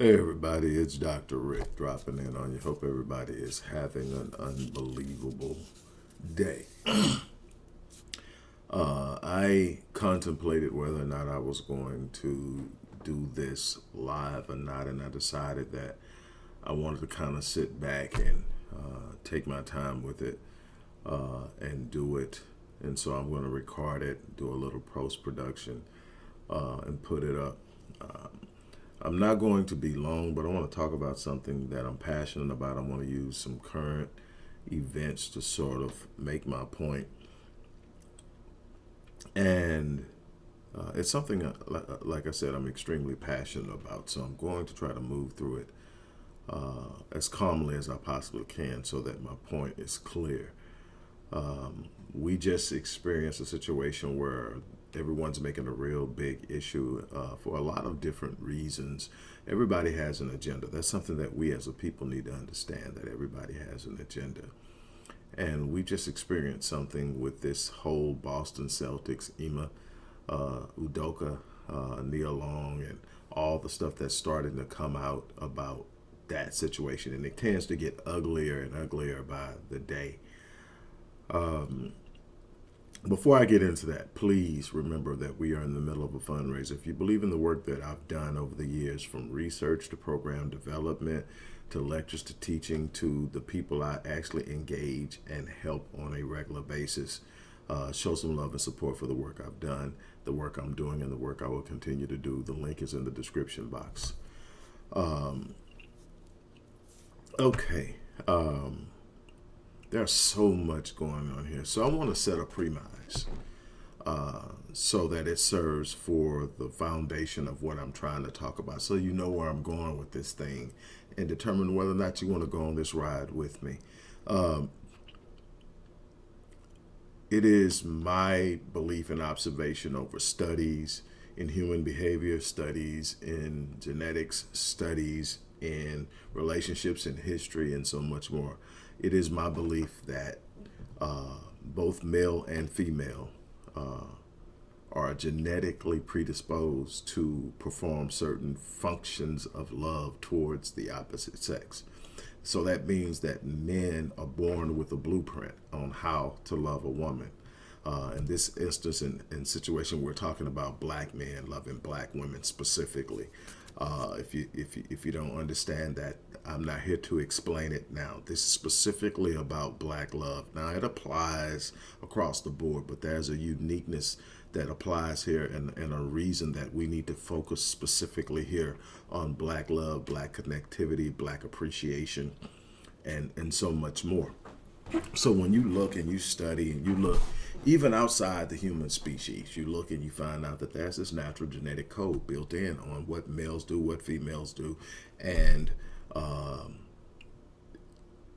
Hey everybody, it's Dr. Rick dropping in on you. Hope everybody is having an unbelievable day. uh, I contemplated whether or not I was going to do this live or not, and I decided that I wanted to kind of sit back and uh, take my time with it uh, and do it. And so I'm going to record it, do a little post-production, uh, and put it up. Um, I'm not going to be long, but I want to talk about something that I'm passionate about. I want to use some current events to sort of make my point. And uh, it's something, uh, uh, like I said, I'm extremely passionate about. So I'm going to try to move through it uh, as calmly as I possibly can so that my point is clear. Um, we just experienced a situation where everyone's making a real big issue uh, for a lot of different reasons. Everybody has an agenda. That's something that we as a people need to understand, that everybody has an agenda. And we just experienced something with this whole Boston Celtics, Ime uh, Udoka, uh, Nia Long, and all the stuff that's starting to come out about that situation. And it tends to get uglier and uglier by the day. Um, before I get into that, please remember that we are in the middle of a fundraiser. If you believe in the work that I've done over the years, from research to program development, to lectures to teaching, to the people I actually engage and help on a regular basis, uh, show some love and support for the work I've done, the work I'm doing, and the work I will continue to do. The link is in the description box. Um, okay. Um, there's so much going on here. So I want to set a premise uh, so that it serves for the foundation of what I'm trying to talk about. So you know where I'm going with this thing and determine whether or not you want to go on this ride with me. Um, it is my belief and observation over studies in human behavior, studies in genetics, studies in relationships and history, and so much more it is my belief that uh, both male and female uh, are genetically predisposed to perform certain functions of love towards the opposite sex. So that means that men are born with a blueprint on how to love a woman. Uh, in this instance, in, in situation, we're talking about black men loving black women specifically. Uh, if you if you, if you don't understand that, I'm not here to explain it now. This is specifically about black love. Now it applies across the board, but there's a uniqueness that applies here and, and a reason that we need to focus specifically here on black love, black connectivity, black appreciation, and, and so much more. So when you look and you study and you look even outside the human species, you look and you find out that there's this natural genetic code built in on what males do, what females do, and um,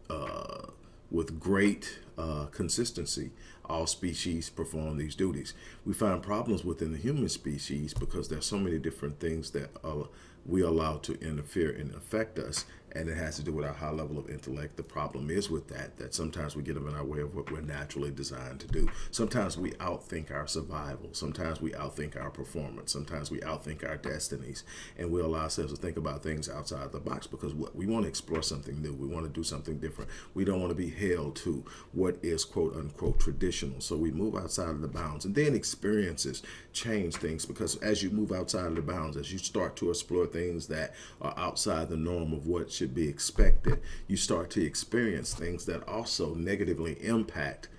uh, with great uh, consistency, all species perform these duties. We find problems within the human species because there's so many different things that uh, we allow to interfere and affect us and it has to do with our high level of intellect. The problem is with that, that sometimes we get them in our way of what we're naturally designed to do. Sometimes we outthink our survival. Sometimes we outthink our performance. Sometimes we outthink our destinies. And we allow ourselves to think about things outside the box because we want to explore something new. We want to do something different. We don't want to be held to what is quote unquote traditional. So we move outside of the bounds and then experiences change things because as you move outside of the bounds, as you start to explore things that are outside the norm of what should be expected, you start to experience things that also negatively impact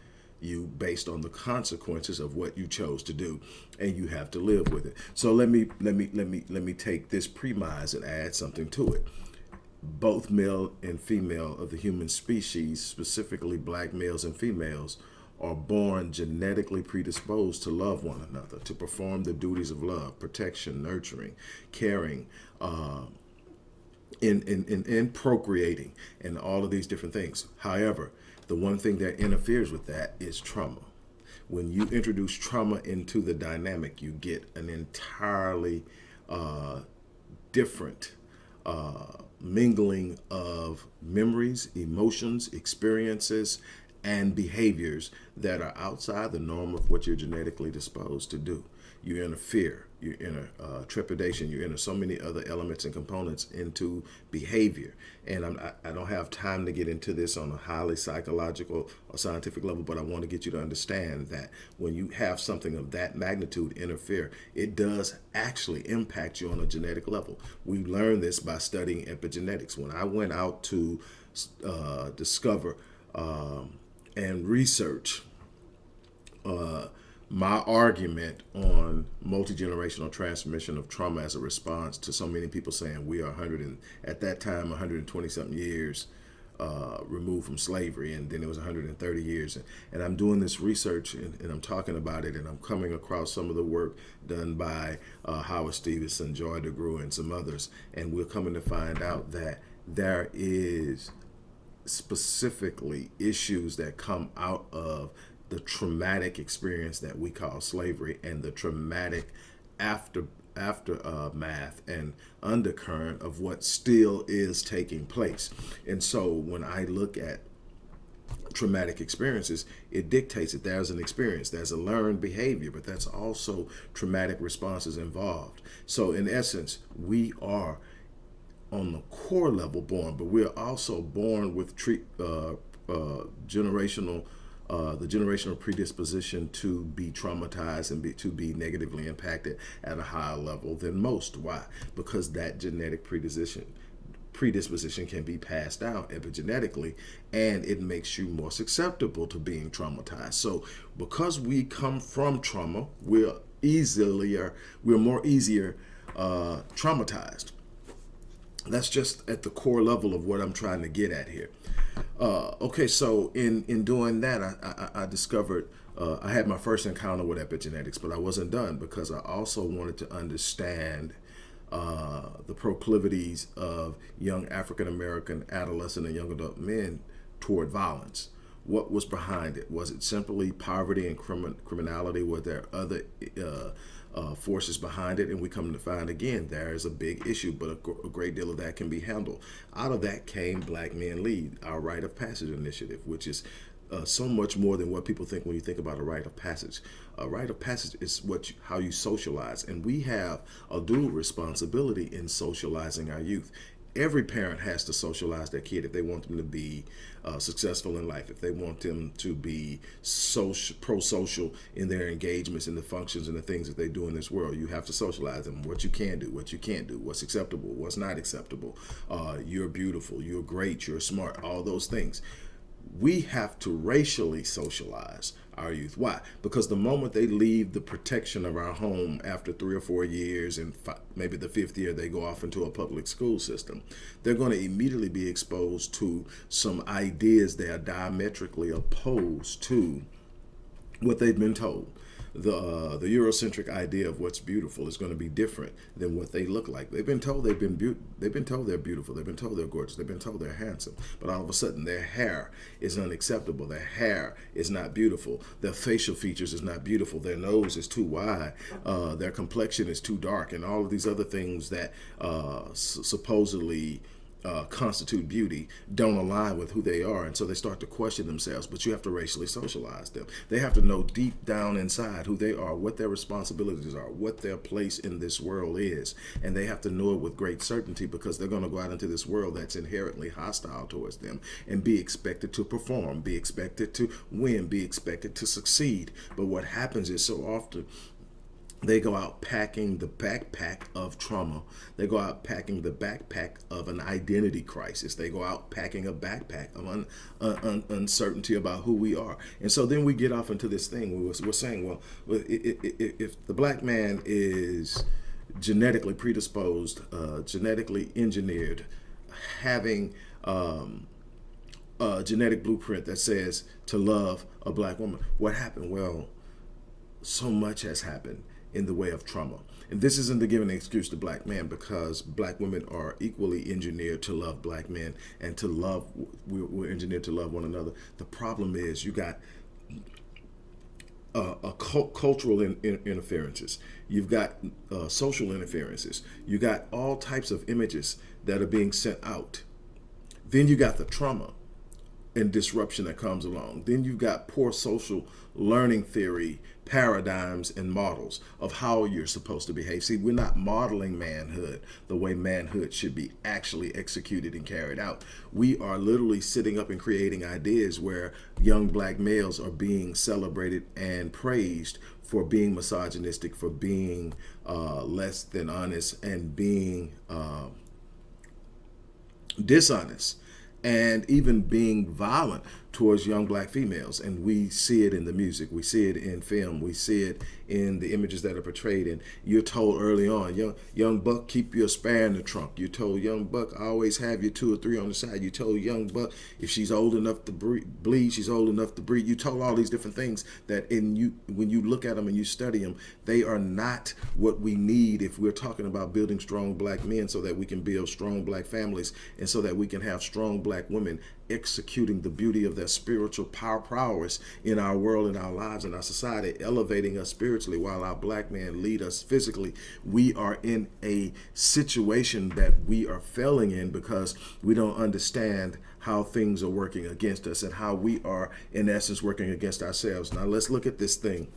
you based on the consequences of what you chose to do and you have to live with it. So let me let me let me let me take this premise and add something to it. Both male and female of the human species specifically black males and females are born genetically predisposed to love one another to perform the duties of love protection nurturing caring uh, in, in, in, in procreating and all of these different things. However, the one thing that interferes with that is trauma. When you introduce trauma into the dynamic, you get an entirely uh, different uh, mingling of memories, emotions, experiences, and behaviors that are outside the norm of what you're genetically disposed to do. You enter fear, you enter uh, trepidation, you enter so many other elements and components into behavior. And I'm, I, I don't have time to get into this on a highly psychological or scientific level, but I want to get you to understand that when you have something of that magnitude interfere, it does actually impact you on a genetic level. We learned this by studying epigenetics. When I went out to uh, discover um, and research uh, my argument on multi-generational transmission of trauma as a response to so many people saying we are 100 and at that time 120 something years uh, removed from slavery and then it was 130 years. And, and I'm doing this research and, and, I'm talking about it and I'm coming across some of the work done by uh, Howard Stevenson, Joy DeGruy and some others. And we're coming to find out that there is specifically issues that come out of the traumatic experience that we call slavery and the traumatic after aftermath uh, and undercurrent of what still is taking place. And so when I look at traumatic experiences, it dictates that there's an experience, there's a learned behavior, but that's also traumatic responses involved. So in essence, we are on the core level born, but we're also born with treat, uh, uh, generational uh, the generational predisposition to be traumatized and be, to be negatively impacted at a higher level than most. Why? Because that genetic predisposition predisposition can be passed down epigenetically and it makes you more susceptible to being traumatized. So because we come from trauma, we're easily we're more easier uh, traumatized. That's just at the core level of what I'm trying to get at here. Uh, okay, so in in doing that, I, I, I discovered uh, I had my first encounter with epigenetics, but I wasn't done because I also wanted to understand uh, the proclivities of young African American adolescent and young adult men toward violence. What was behind it? Was it simply poverty and crimin criminality? Were there other uh, forces behind it, and we come to find again there is a big issue, but a, a, great deal of that can be handled. Out of that came Black Men Lead, our rite of passage initiative, which is uh, so much more than what people think when you think about a rite of passage. A rite of passage is what you, how you socialize, and we have a dual responsibility in socializing our youth every parent has to socialize their kid if they want them to be uh, successful in life, if they want them to be social, pro-social in their engagements and the functions and the things that they do in this world. You have to socialize them, what you can do, what you can't do, what's acceptable, what's not acceptable. Uh, you're beautiful, you're great, you're smart, all those things. We have to racially socialize our youth. Why? Because the moment they leave the protection of our home after three or four years and maybe the fifth year they go off into a public school system, they're going to immediately be exposed to some ideas that are diametrically opposed to what they've been told the uh, the Eurocentric idea of what's beautiful is going to be different than what they look like. They've been told they've been they've been told they're beautiful. They've been told they're gorgeous. They've been told they're handsome. But all of a sudden, their hair is unacceptable. Their hair is not beautiful. Their facial features is not beautiful. Their nose is too wide. Uh, their complexion is too dark, and all of these other things that uh, supposedly uh, constitute beauty don't align with who they are. And so they start to question themselves, but you have to racially socialize them. They have to know deep down inside who they are, what their responsibilities are, what their place in this world is. And they have to know it with great certainty because they're going to go out into this world that's inherently hostile towards them and be expected to perform, be expected to win, be expected to succeed. But what happens is so often they go out packing the backpack of trauma. They go out packing the backpack of an identity crisis. They go out packing a backpack of un, un, uncertainty about who we are. And so then we get off into this thing. We we're saying, well, if the black man is genetically predisposed, uh, genetically engineered, having um, a genetic blueprint that says to love a black woman, what happened? Well, so much has happened in the way of trauma. And this isn't to give an excuse to black men because black women are equally engineered to love black men and to love, we're engineered to love one another. The problem is you got uh, a cultural in, in, interferences. You've got uh, social interferences. You got all types of images that are being sent out. Then you got the trauma and disruption that comes along. Then you've got poor social learning theory, paradigms, and models of how you're supposed to behave. See, we're not modeling manhood the way manhood should be actually executed and carried out. We are literally sitting up and creating ideas where young black males are being celebrated and praised for being misogynistic, for being uh, less than honest, and being uh, dishonest and even being violent towards young black females. And we see it in the music, we see it in film, we see it in the images that are portrayed. And you're told early on, young young buck, keep your spare in the trunk. You're told young buck, always have your two or three on the side. You told young buck, if she's old enough to bleed, she's old enough to breed. You told all these different things that in you, when you look at them and you study them, they are not what we need if we're talking about building strong black men so that we can build strong black families and so that we can have strong black women executing the beauty of their spiritual power prowess in our world, in our lives, in our society, elevating us spiritually while our black men lead us physically. We are in a situation that we are failing in because we don't understand how things are working against us and how we are, in essence, working against ourselves. Now, let's look at this thing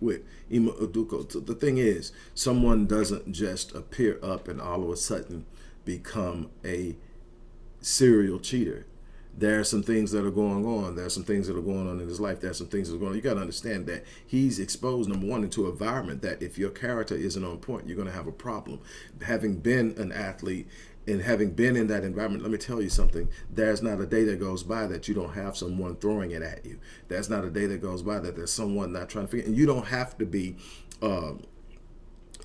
with Ime Udoka. The thing is, someone doesn't just appear up and all of a sudden become a serial cheater. There are some things that are going on. There are some things that are going on in his life. There are some things that are going on. You got to understand that he's exposed, number one, into an environment that if your character isn't on point, you're going to have a problem. Having been an athlete and having been in that environment, let me tell you something. There's not a day that goes by that you don't have someone throwing it at you. There's not a day that goes by that there's someone not trying to figure. And you don't have to be uh,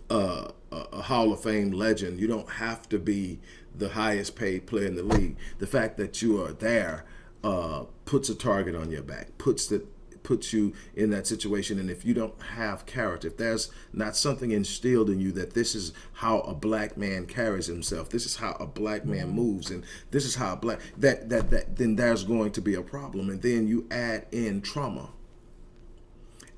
uh, a Hall of Fame legend. You don't have to be the highest paid player in the league. The fact that you are there uh, puts a target on your back, puts it puts you in that situation. And if you don't have character, if there's not something instilled in you that this is how a black man carries himself, this is how a black man mm-hmm. moves, and this is how a black that that that then there's going to be a problem. And then you add in trauma.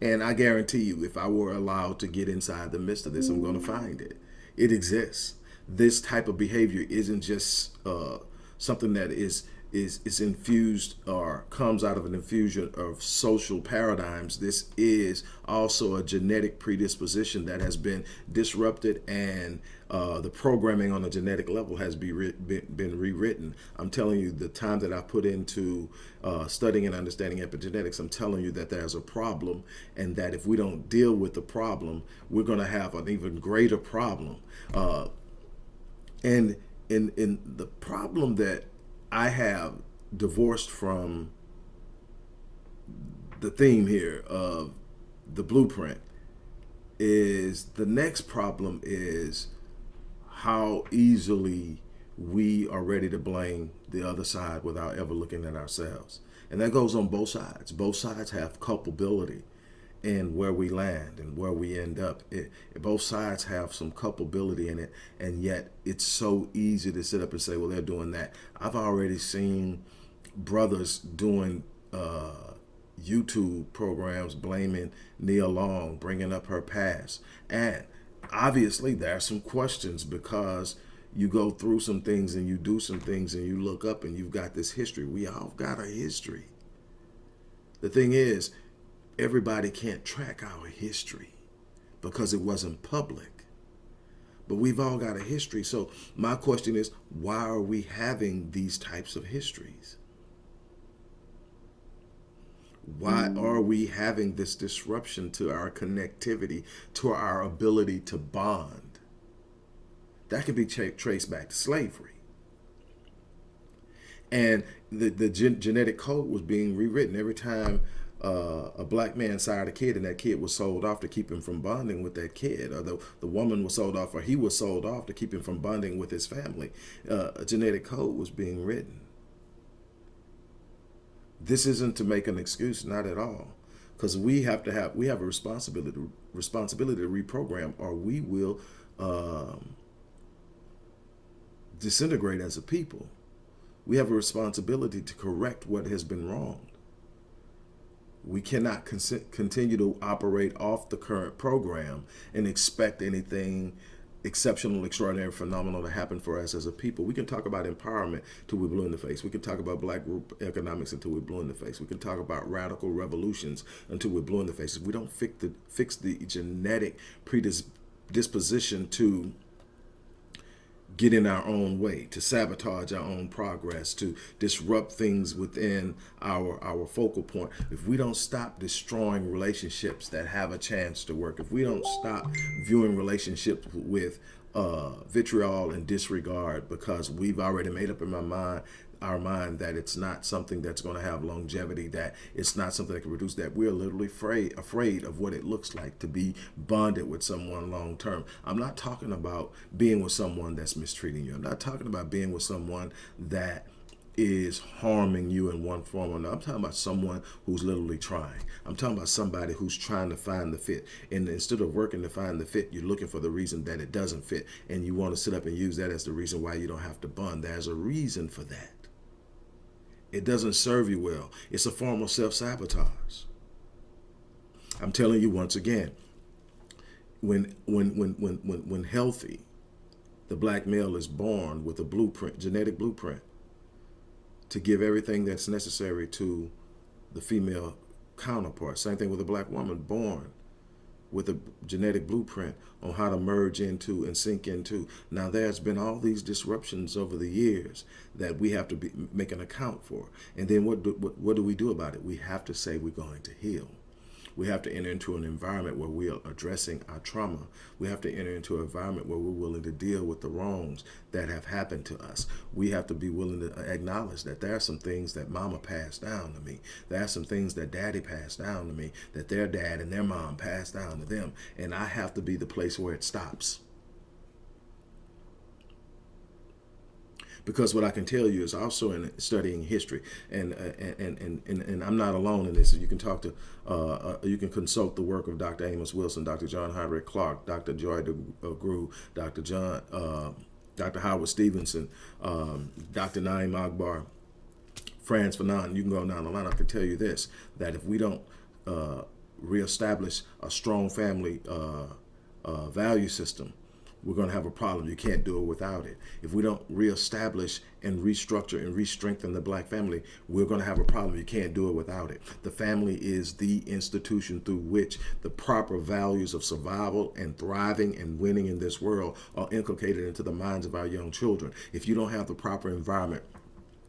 And I guarantee you, if I were allowed to get inside the midst of this, I'm going to mm-hmm. find it. It exists this type of behavior isn't just uh, something that is is is infused or comes out of an infusion of social paradigms. This is also a genetic predisposition that has been disrupted and uh, the programming on a genetic level has be been, been, rewritten. I'm telling you the time that I put into uh, studying and understanding epigenetics, I'm telling you that there's a problem and that if we don't deal with the problem, we're going to have an even greater problem. Uh, and in in the problem that I have divorced from the theme here of the blueprint is the next problem is how easily we are ready to blame the other side without ever looking at ourselves. And that goes on both sides. Both sides have culpability in where we land and where we end up. It, both sides have some culpability in it, and yet it's so easy to sit up and say, well, they're doing that. I've already seen brothers doing uh, YouTube programs blaming Nia Long, bringing up her past. And obviously there are some questions because you go through some things and you do some things and you look up and you've got this history. We all got a history. The thing is, everybody can't track our history because it wasn't public. But we've all got a history. So my question is, why are we having these types of histories? Why are we having this disruption to our connectivity, to our ability to bond? That can be traced back to slavery. And the, the gen genetic code was being rewritten every time uh, a black man sired a kid and that kid was sold off to keep him from bonding with that kid or the, the woman was sold off or he was sold off to keep him from bonding with his family. Uh, a genetic code was being written. This isn't to make an excuse, not at all. Because we have to have, we have a responsibility, responsibility to reprogram or we will um, disintegrate as a people. We have a responsibility to correct what has been wrong. We cannot continue to operate off the current program and expect anything exceptional, extraordinary, phenomenal to happen for us as a people. We can talk about empowerment till we blue in the face. We can talk about black group economics until we blue in the face. We can talk about radical revolutions until we're blue in the face. If we don't fix the fix the genetic predisposition to get in our own way, to sabotage our own progress, to disrupt things within our our focal point. If we don't stop destroying relationships that have a chance to work, if we don't stop viewing relationships with uh, vitriol and disregard because we've already made up in my mind our mind that it's not something that's going to have longevity, that it's not something that can produce that. We're literally afraid, afraid of what it looks like to be bonded with someone long term. I'm not talking about being with someone that's mistreating you. I'm not talking about being with someone that is harming you in one form or another. I'm talking about someone who's literally trying. I'm talking about somebody who's trying to find the fit. And instead of working to find the fit, you're looking for the reason that it doesn't fit. And you want to sit up and use that as the reason why you don't have to bond. There's a reason for that. It doesn't serve you well. It's a form of self-sabotage. I'm telling you once again, when when when when when when healthy, the black male is born with a blueprint, genetic blueprint, to give everything that's necessary to the female counterpart. Same thing with a black woman born with a genetic blueprint on how to merge into and sink into. Now there's been all these disruptions over the years that we have to be, make an account for. And then what do, what, what do we do about it? We have to say we're going to heal. We have to enter into an environment where we are addressing our trauma. We have to enter into an environment where we're willing to deal with the wrongs that have happened to us. We have to be willing to acknowledge that there are some things that mama passed down to me. There are some things that daddy passed down to me, that their dad and their mom passed down to them. And I have to be the place where it stops. Because what I can tell you is also in studying history, and uh, and, and and and I'm not alone in this. You can talk to, uh, uh, you can consult the work of Dr. Amos Wilson, Dr. John Henrik Clarke, Dr. Joy DeGruy, Dr. John, uh, Dr. Howard Stevenson, um, Dr. Naim Akbar, Frantz Fanon. You can go down the line. I can tell you this: that if we don't uh, reestablish a strong family uh, value system, we're going to have a problem. You can't do it without it. If we don't reestablish and restructure and re-strengthen the black family, we're going to have a problem. You can't do it without it. The family is the institution through which the proper values of survival and thriving and winning in this world are inculcated into the minds of our young children. If you don't have the proper environment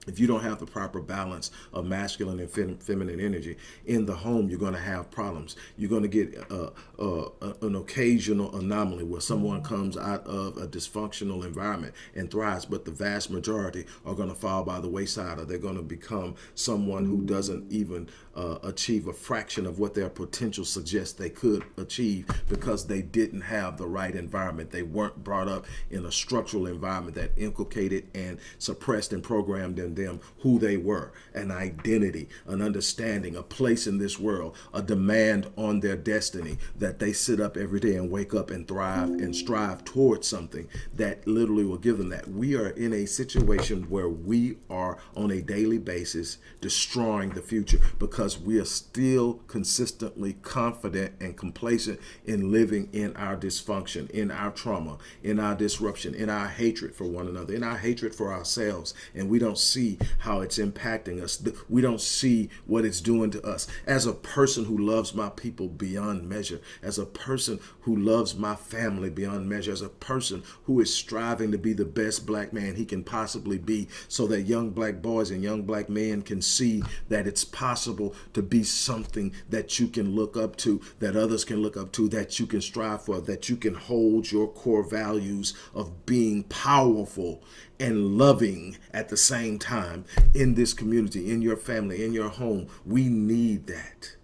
if you don't have the proper balance of masculine and fem feminine energy in the home, you're going to have problems. You're going to get uh, uh, an occasional anomaly where someone comes out of a dysfunctional environment and thrives, but the vast majority are going to fall by the wayside or they're going to become someone who doesn't even uh, achieve a fraction of what their potential suggests they could achieve because they didn't have the right environment. They weren't brought up in a structural environment that inculcated and suppressed and programmed them who they were, an identity, an understanding, a place in this world, a demand on their destiny that they sit up every day and wake up and thrive and strive towards something that literally will give them that. We are in a situation where we are on a daily basis destroying the future because we are still consistently confident and complacent in living in our dysfunction, in our trauma, in our disruption, in our hatred for one another, in our hatred for ourselves. And we don't see see how it's impacting us. We don't see what it's doing to us. As a person who loves my people beyond measure, as a person who loves my family beyond measure, as a person who is striving to be the best black man he can possibly be so that young black boys and young black men can see that it's possible to be something that you can look up to, that others can look up to, that you can strive for, that you can hold your core values of being powerful and loving at the same time in this community, in your family, in your home. We need that.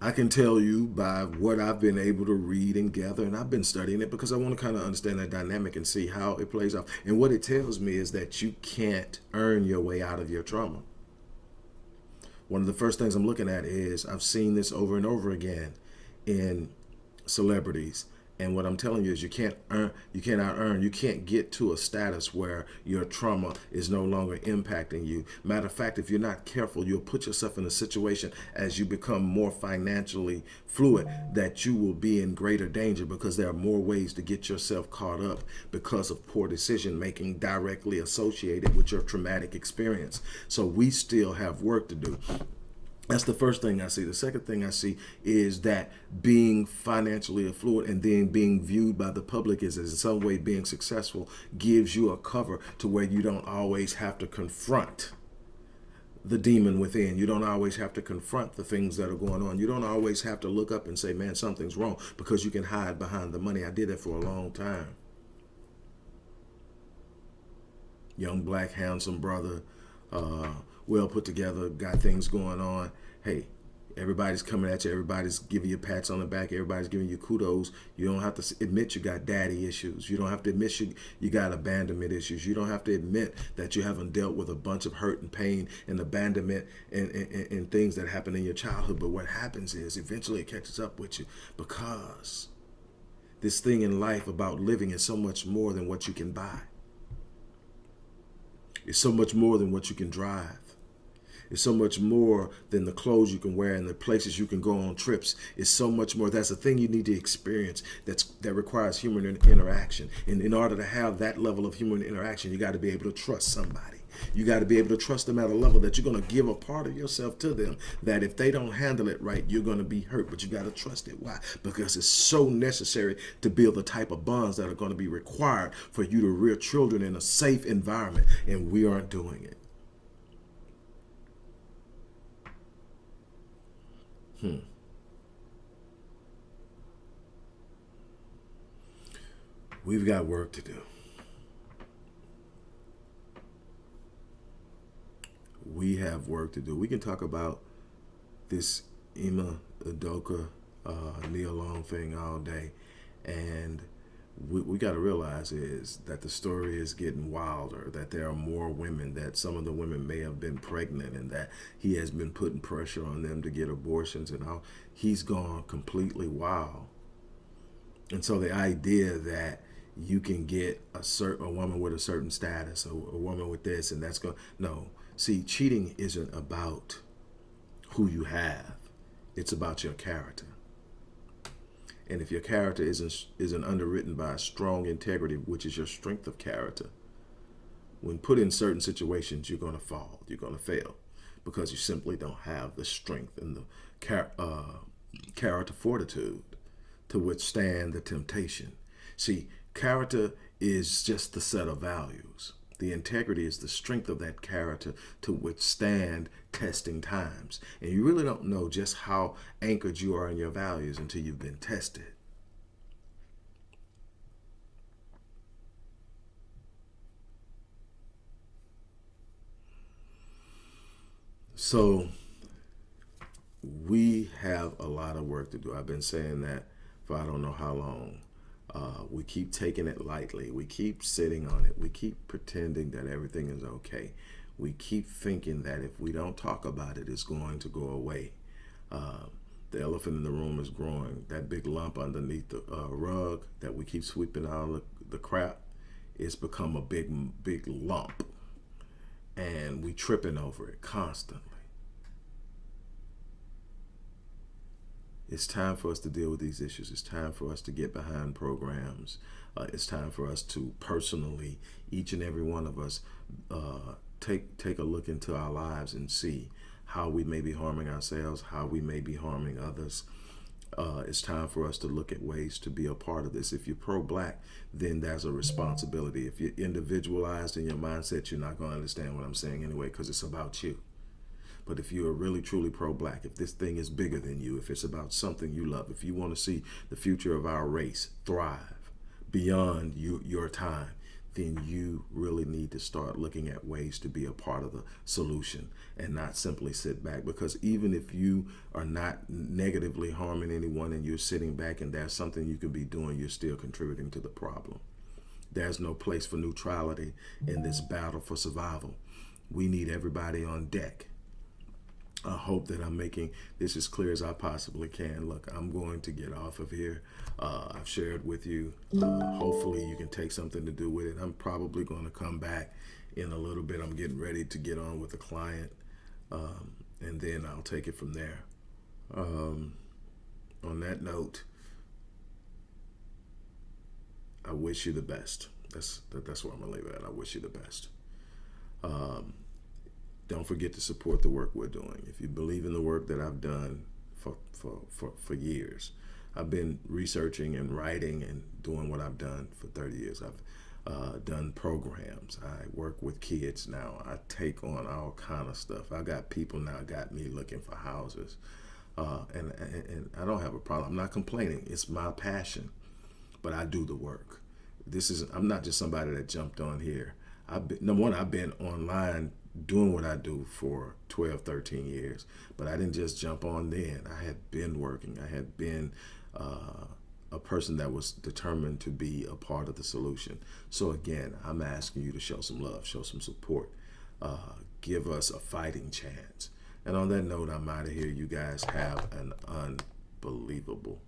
I can tell you by what I've been able to read and gather, and I've been studying it because I want to kind of understand that dynamic and see how it plays out. And what it tells me is that you can't earn your way out of your trauma one of the first things I'm looking at is I've seen this over and over again in celebrities And what I'm telling you is you can't earn, you cannot earn, you can't get to a status where your trauma is no longer impacting you. Matter of fact, if you're not careful, you'll put yourself in a situation as you become more financially fluid that you will be in greater danger because there are more ways to get yourself caught up because of poor decision making directly associated with your traumatic experience. So we still have work to do. That's the first thing I see. The second thing I see is that being financially affluent and then being viewed by the public as in some way being successful gives you a cover to where you don't always have to confront the demon within. You don't always have to confront the things that are going on. You don't always have to look up and say, man, something's wrong because you can hide behind the money. I did that for a long time. Young, black, handsome brother, uh, well put together, got things going on. Hey, everybody's coming at you. Everybody's giving you pats on the back. Everybody's giving you kudos. You don't have to admit you got daddy issues. You don't have to admit you, you got abandonment issues. You don't have to admit that you haven't dealt with a bunch of hurt and pain and abandonment and, and, and things that happened in your childhood. But what happens is eventually it catches up with you because this thing in life about living is so much more than what you can buy. It's so much more than what you can drive. It's so much more than the clothes you can wear and the places you can go on trips. It's so much more. That's a thing you need to experience that's that requires human interaction. And in order to have that level of human interaction, you got to be able to trust somebody. You got to be able to trust them at a level that you're going to give a part of yourself to them that if they don't handle it right, you're going to be hurt, but you got to trust it. Why? Because it's so necessary to build the type of bonds that are going to be required for you to rear children in a safe environment, and we aren't doing it. Hmm. We've got work to do. We have work to do. We can talk about this Ime Udoka uh, Long thing all day, and we, we got to realize is that the story is getting wilder, that there are more women, that some of the women may have been pregnant and that he has been putting pressure on them to get abortions and all. He's gone completely wild. And so the idea that you can get a certain a woman with a certain status, a, a woman with this, and that's going no. See, cheating isn't about who you have; it's about your character. And if your character isn't, isn't underwritten by a strong integrity, which is your strength of character, when put in certain situations, you're going to fall, you're going to fail because you simply don't have the strength and the char uh, character fortitude to withstand the temptation. See, character is just the set of values. The integrity is the strength of that character to withstand testing times. And you really don't know just how anchored you are in your values until you've been tested. So we have a lot of work to do. I've been saying that for I don't know how long. Uh, we keep taking it lightly. We keep sitting on it. We keep pretending that everything is okay. We keep thinking that if we don't talk about it, it's going to go away. Uh, the elephant in the room is growing. That big lump underneath the uh, rug that we keep sweeping out the, the crap, it's become a big, big lump. And we tripping over it constantly. It's time for us to deal with these issues. It's time for us to get behind programs. Uh, it's time for us to personally, each and every one of us, uh, take take a look into our lives and see how we may be harming ourselves, how we may be harming others. Uh, it's time for us to look at ways to be a part of this. If you're pro-black, then there's a responsibility. If you're individualized in your mindset, you're not going to understand what I'm saying anyway because it's about you. But if you are really truly pro-black, if this thing is bigger than you, if it's about something you love, if you want to see the future of our race thrive beyond you, your time, then you really need to start looking at ways to be a part of the solution and not simply sit back. Because even if you are not negatively harming anyone and you're sitting back and there's something you can be doing, you're still contributing to the problem. There's no place for neutrality in this battle for survival. We need everybody on deck I hope that I'm making this as clear as I possibly can. Look, I'm going to get off of here. Uh, I've shared with you. Uh, hopefully, you can take something to do with it. I'm probably going to come back in a little bit. I'm getting ready to get on with a client, um, and then I'll take it from there. Um, on that note, I wish you the best. That's that, that's where I'm gonna leave it at. I wish you the best. Um, don't forget to support the work we're doing. If you believe in the work that I've done for for for, for years, I've been researching and writing and doing what I've done for 30 years. I've uh, done programs. I work with kids now. I take on all kind of stuff. I got people now got me looking for houses, uh, and, and and I don't have a problem. I'm not complaining. It's my passion, but I do the work. This is I'm not just somebody that jumped on here. I've been, number one, I've been online doing what I do for 12, 13 years, but I didn't just jump on then. I had been working. I had been uh, a person that was determined to be a part of the solution. So again, I'm asking you to show some love, show some support, uh, give us a fighting chance. And on that note, I'm out of here. You guys have an unbelievable